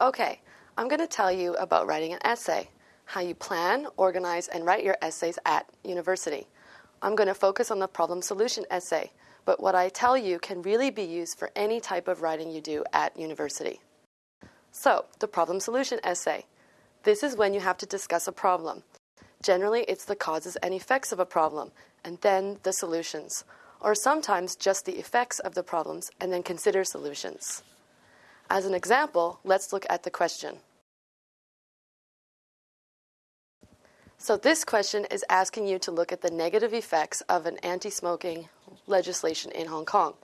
Okay, I'm going to tell you about writing an essay, how you plan, organize, and write your essays at university. I'm going to focus on the problem solution essay, but what I tell you can really be used for any type of writing you do at university. So, the problem solution essay. This is when you have to discuss a problem. Generally, it's the causes and effects of a problem, and then the solutions, or sometimes just the effects of the problems and then consider solutions. As an example, let's look at the question. So this question is asking you to look at the negative effects of an anti-smoking legislation in Hong Kong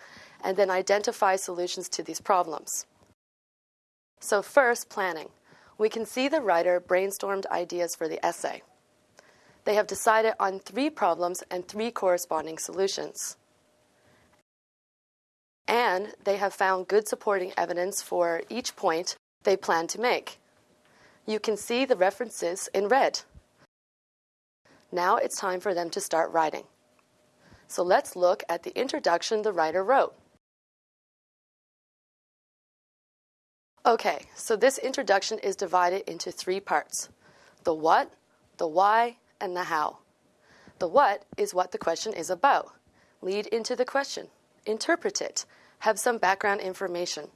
and then identify solutions to these problems. So first, planning. We can see the writer brainstormed ideas for the essay. They have decided on three problems and three corresponding solutions. And they have found good supporting evidence for each point they plan to make. You can see the references in red. Now it's time for them to start writing. So let's look at the introduction the writer wrote. Okay, so this introduction is divided into three parts the what, the why, and the how. The what is what the question is about. Lead into the question, interpret it, have some background information.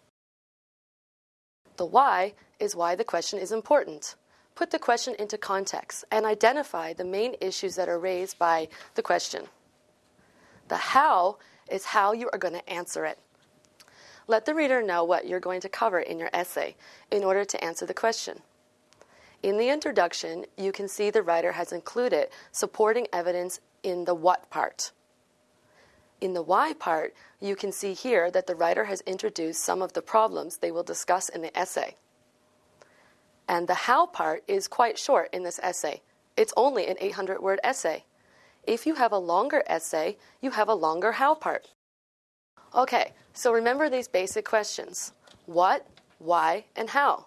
The why is why the question is important put the question into context and identify the main issues that are raised by the question. The how is how you are going to answer it. Let the reader know what you're going to cover in your essay in order to answer the question. In the introduction, you can see the writer has included supporting evidence in the what part. In the why part, you can see here that the writer has introduced some of the problems they will discuss in the essay. And the how part is quite short in this essay. It's only an 800 word essay. If you have a longer essay, you have a longer how part. Okay, so remember these basic questions what, why, and how.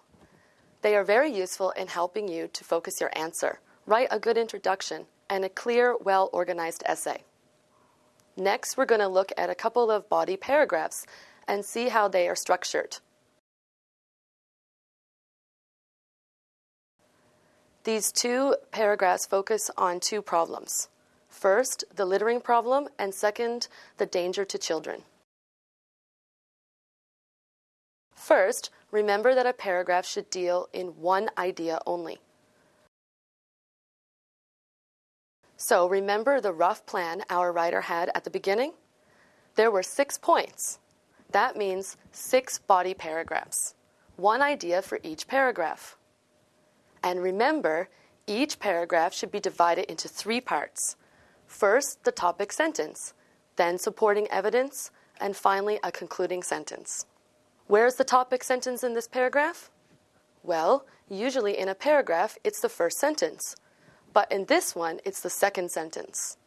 They are very useful in helping you to focus your answer, write a good introduction, and a clear, well organized essay. Next, we're going to look at a couple of body paragraphs and see how they are structured. These two paragraphs focus on two problems. First, the littering problem, and second, the danger to children. First, remember that a paragraph should deal in one idea only. So remember the rough plan our writer had at the beginning? There were six points. That means six body paragraphs, one idea for each paragraph. And remember, each paragraph should be divided into three parts. First, the topic sentence, then supporting evidence, and finally, a concluding sentence. Where's the topic sentence in this paragraph? Well, usually in a paragraph, it's the first sentence. But in this one, it's the second sentence.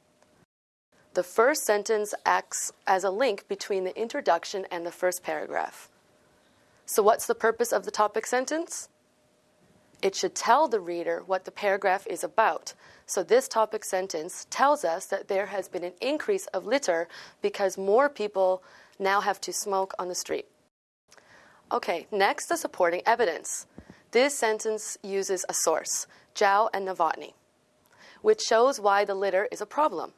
The first sentence acts as a link between the introduction and the first paragraph. So, what's the purpose of the topic sentence? It should tell the reader what the paragraph is about. So, this topic sentence tells us that there has been an increase of litter because more people now have to smoke on the street. Okay, next, the supporting evidence. This sentence uses a source, Zhao and Novotny, which shows why the litter is a problem.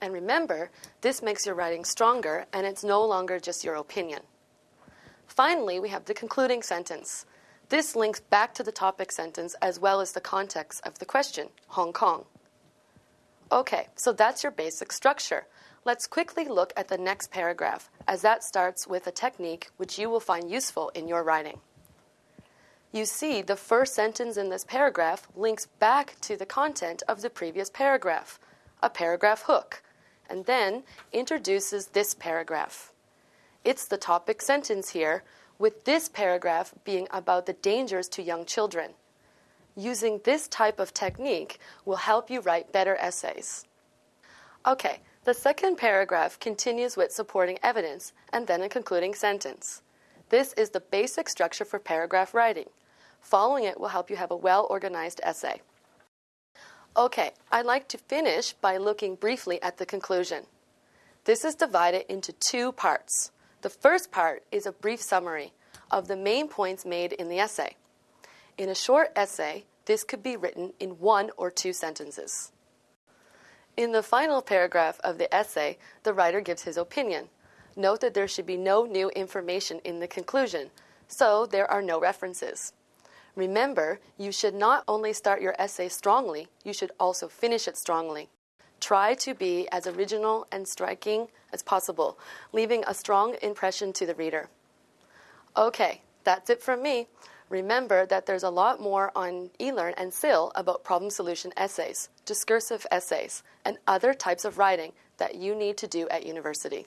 And remember, this makes your writing stronger and it's no longer just your opinion. Finally, we have the concluding sentence. This links back to the topic sentence as well as the context of the question, Hong Kong. Okay, so that's your basic structure. Let's quickly look at the next paragraph, as that starts with a technique which you will find useful in your writing. You see, the first sentence in this paragraph links back to the content of the previous paragraph, a paragraph hook, and then introduces this paragraph. It's the topic sentence here, with this paragraph being about the dangers to young children. Using this type of technique will help you write better essays. Okay, the second paragraph continues with supporting evidence and then a concluding sentence. This is the basic structure for paragraph writing. Following it will help you have a well organized essay. Okay, I'd like to finish by looking briefly at the conclusion. This is divided into two parts. The first part is a brief summary of the main points made in the essay. In a short essay, this could be written in one or two sentences. In the final paragraph of the essay, the writer gives his opinion. Note that there should be no new information in the conclusion, so there are no references. Remember, you should not only start your essay strongly, you should also finish it strongly. Try to be as original and striking as possible, leaving a strong impression to the reader. Okay, that's it from me. Remember that there's a lot more on eLearn and SIL about problem solution essays, discursive essays, and other types of writing that you need to do at university.